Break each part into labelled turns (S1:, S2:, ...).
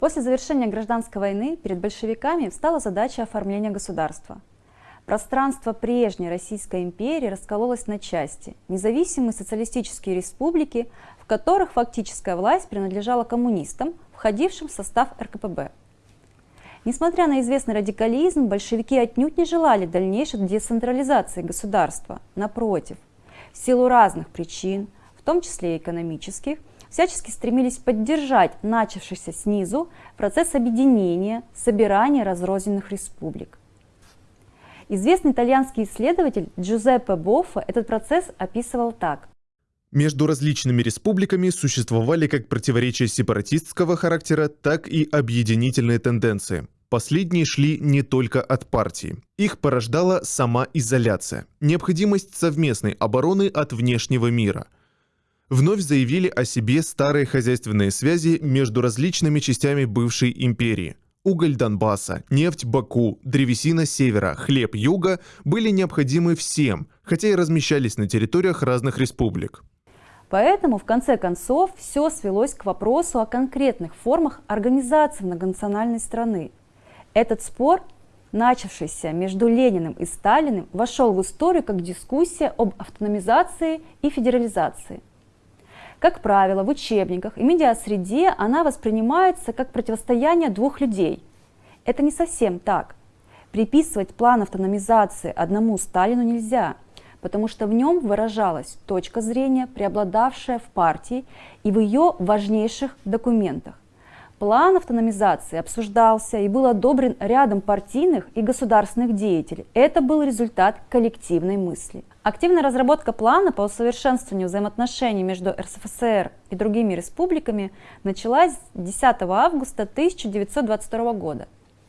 S1: После завершения гражданской войны перед большевиками встала задача оформления государства. Пространство прежней Российской империи раскололось на части, независимые социалистические республики, в которых фактическая власть принадлежала коммунистам, входившим в состав РКПБ. Несмотря на известный радикализм, большевики отнюдь не желали дальнейшей децентрализации государства. Напротив, в силу разных причин, в том числе и экономических, всячески стремились поддержать начавшийся снизу процесс объединения, собирания разрозненных республик. Известный итальянский исследователь Джузеппе Боффа этот процесс описывал так.
S2: Между различными республиками существовали как противоречия сепаратистского характера, так и объединительные тенденции. Последние шли не только от партии. Их порождала сама изоляция, необходимость совместной обороны от внешнего мира – вновь заявили о себе старые хозяйственные связи между различными частями бывшей империи. Уголь Донбасса, нефть Баку, древесина севера, хлеб юга были необходимы всем, хотя и размещались на территориях разных республик.
S1: Поэтому, в конце концов, все свелось к вопросу о конкретных формах организации многонациональной страны. Этот спор, начавшийся между Лениным и Сталиным, вошел в историю как дискуссия об автономизации и федерализации. Как правило, в учебниках и медиасреде она воспринимается как противостояние двух людей. Это не совсем так. Приписывать план автономизации одному Сталину нельзя, потому что в нем выражалась точка зрения, преобладавшая в партии и в ее важнейших документах. План автономизации обсуждался и был одобрен рядом партийных и государственных деятелей. Это был результат коллективной мысли. Активная разработка плана по усовершенствованию взаимоотношений между РСФСР и другими республиками началась 10 августа 1922 года,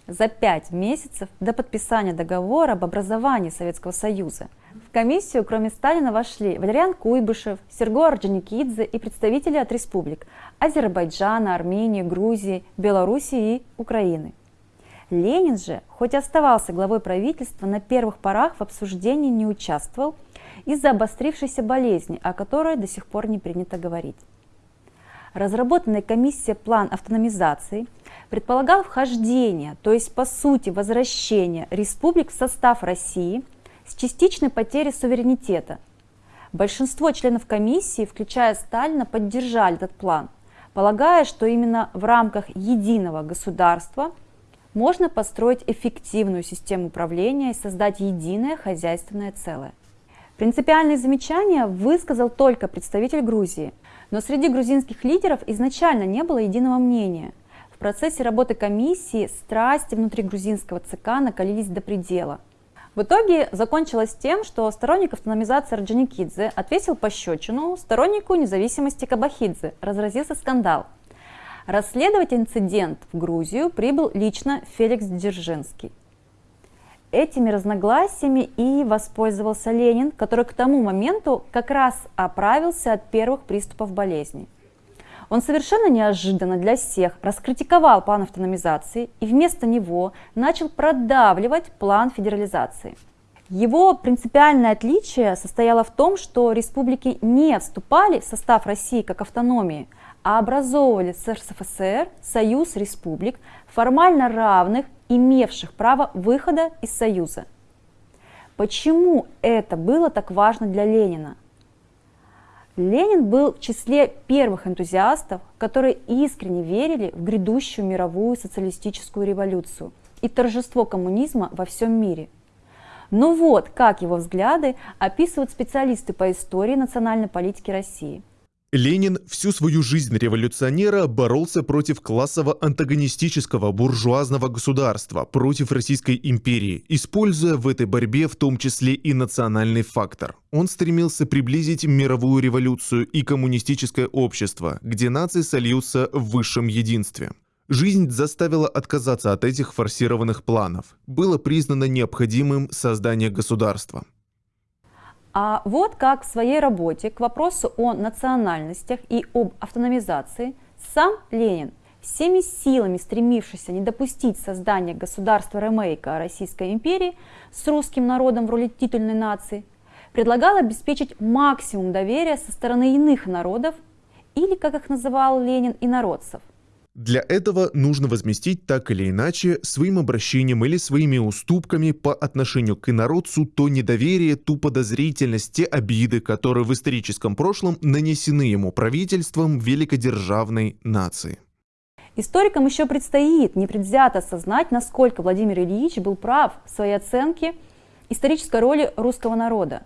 S1: за пять месяцев до подписания договора об образовании Советского Союза. Комиссию, кроме Сталина, вошли Валериан Куйбышев, Серго Орджоникидзе и представители от республик Азербайджана, Армении, Грузии, Белоруссии и Украины. Ленин же, хоть оставался главой правительства, на первых порах в обсуждении не участвовал из-за обострившейся болезни, о которой до сих пор не принято говорить. Разработанная комиссия план автономизации предполагал вхождение, то есть по сути возвращение республик в состав России с частичной потерей суверенитета. Большинство членов комиссии, включая Сталина, поддержали этот план, полагая, что именно в рамках единого государства – можно построить эффективную систему управления и создать единое хозяйственное целое. Принципиальные замечания высказал только представитель Грузии, но среди грузинских лидеров изначально не было единого мнения. В процессе работы комиссии страсти внутри грузинского ЦК накалились до предела. В итоге закончилось тем, что сторонник автономизации Орджоникидзе отвесил пощечину стороннику независимости Кабахидзе, разразился скандал – Расследовать инцидент в Грузию прибыл лично Феликс Дзержинский. Этими разногласиями и воспользовался Ленин, который к тому моменту как раз оправился от первых приступов болезни. Он совершенно неожиданно для всех раскритиковал план автономизации и вместо него начал продавливать план федерализации. Его принципиальное отличие состояло в том, что республики не вступали в состав России как автономии – а образовывали с РСФСР союз республик, формально равных, имевших право выхода из Союза. Почему это было так важно для Ленина? Ленин был в числе первых энтузиастов, которые искренне верили в грядущую мировую социалистическую революцию и торжество коммунизма во всем мире. Но вот как его взгляды описывают специалисты по истории национальной политики России –
S2: Ленин всю свою жизнь революционера боролся против классово-антагонистического буржуазного государства, против Российской империи, используя в этой борьбе в том числе и национальный фактор. Он стремился приблизить мировую революцию и коммунистическое общество, где нации сольются в высшем единстве. Жизнь заставила отказаться от этих форсированных планов. Было признано необходимым создание государства.
S1: А вот как в своей работе к вопросу о национальностях и об автономизации сам Ленин, всеми силами стремившийся не допустить создания государства ремейка Российской империи с русским народом в роли титульной нации, предлагал обеспечить максимум доверия со стороны иных народов или, как их называл Ленин, инородцев.
S2: Для этого нужно возместить так или иначе своим обращением или своими уступками по отношению к инородцу то недоверие, ту подозрительность, те обиды, которые в историческом прошлом нанесены ему правительством великодержавной нации.
S1: Историкам еще предстоит непредвзято осознать, насколько Владимир Ильич был прав в своей оценке исторической роли русского народа.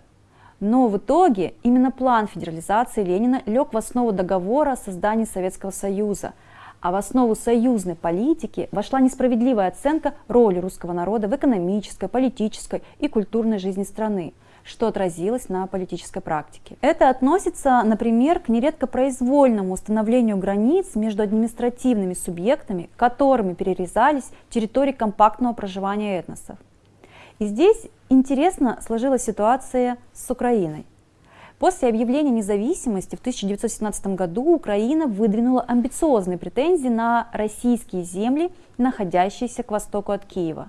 S1: Но в итоге именно план федерализации Ленина лег в основу договора о создании Советского Союза, а в основу союзной политики вошла несправедливая оценка роли русского народа в экономической, политической и культурной жизни страны – что отразилось на политической практике. Это относится, например, к нередко произвольному установлению границ между административными субъектами, которыми перерезались территории компактного проживания этносов. И здесь интересно сложилась ситуация с Украиной. После объявления независимости в 1917 году Украина выдвинула амбициозные претензии на российские земли, находящиеся к востоку от Киева.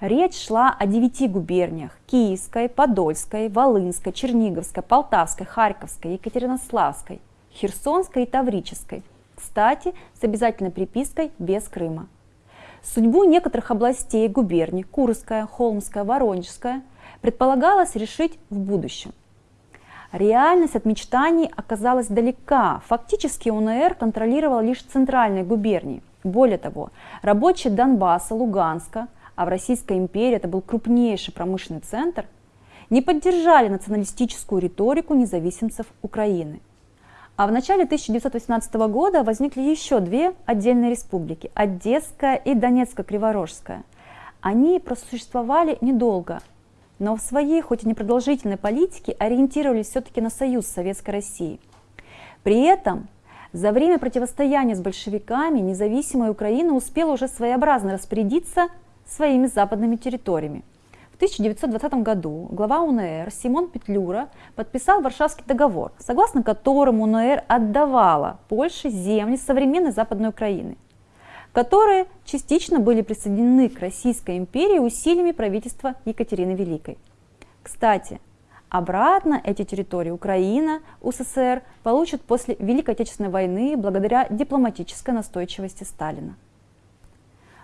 S1: Речь шла о девяти губерниях – Киевской, Подольской, Волынской, Черниговской, Полтавской, Харьковской, Екатеринославской, Херсонской и Таврической. Кстати, с обязательной припиской без Крыма. Судьбу некоторых областей губерний – Курская, Холмская, Воронежская – предполагалось решить в будущем. Реальность от мечтаний оказалась далека. Фактически УНР контролировал лишь центральные губернии. Более того, рабочие Донбасса, Луганска – а в Российской империи это был крупнейший промышленный центр, не поддержали националистическую риторику независимцев Украины. А в начале 1918 года возникли еще две отдельные республики – Одесская и Донецко-Криворожская. Они просуществовали недолго, но в своей, хоть и непродолжительной политике, ориентировались все-таки на союз с Советской Россией. При этом за время противостояния с большевиками независимая Украина успела уже своеобразно распорядиться своими западными территориями. В 1920 году глава УНР Симон Петлюра подписал Варшавский договор, согласно которому УНР отдавала Польше земли современной Западной Украины, которые частично были присоединены к Российской империи усилиями правительства Екатерины Великой. Кстати, обратно эти территории Украина, УССР получат после Великой Отечественной войны благодаря дипломатической настойчивости Сталина.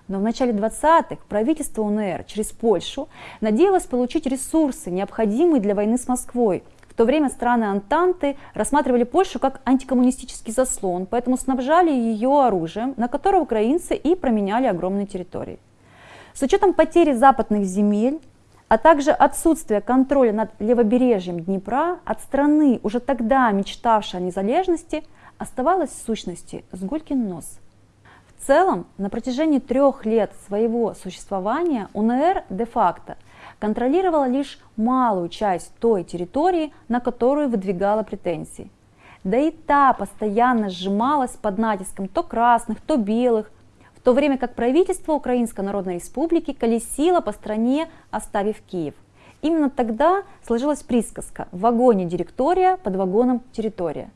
S1: Но в начале 20-х правительство УНР через Польшу надеялось получить ресурсы, необходимые для войны с Москвой. То время страны Антанты рассматривали Польшу как антикоммунистический заслон, поэтому снабжали ее оружием, на которое украинцы и променяли огромные территории. С учетом потери западных земель, а также отсутствия контроля над левобережьем Днепра от страны, уже тогда мечтавшей о незалежности, оставалась в сущности Сгулькин нос – в целом, на протяжении трех лет своего существования УНР де-факто контролировала лишь малую часть той территории, на которую выдвигала претензии. Да и та постоянно сжималась под натиском то красных, то белых, в то время как правительство Украинской Народной Республики колесило по стране, оставив Киев. Именно тогда сложилась присказка «в вагоне директория, под вагоном территория»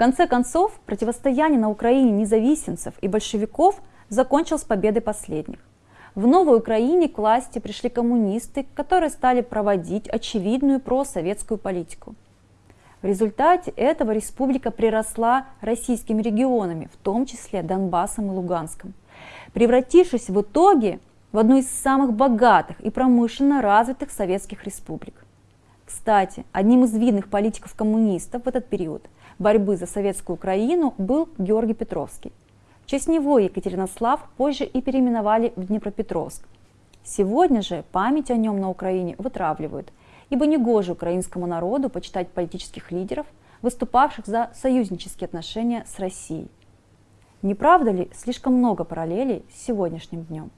S1: конце концов, противостояние на Украине независимцев и большевиков закончилось победой последних. В Новой Украине к власти пришли коммунисты, которые стали проводить очевидную просоветскую политику. В результате этого республика приросла российскими регионами, в том числе Донбассом и Луганском, превратившись в итоге в одну из самых богатых и промышленно развитых советских республик. Кстати, одним из видных политиков-коммунистов в этот период – борьбы за советскую Украину был Георгий Петровский. В честь него Екатеринослав позже и переименовали в Днепропетровск. Сегодня же память о нем на Украине вытравливают, ибо негоже украинскому народу почитать политических лидеров, выступавших за союзнические отношения с Россией. Не правда ли слишком много параллелей с сегодняшним днем?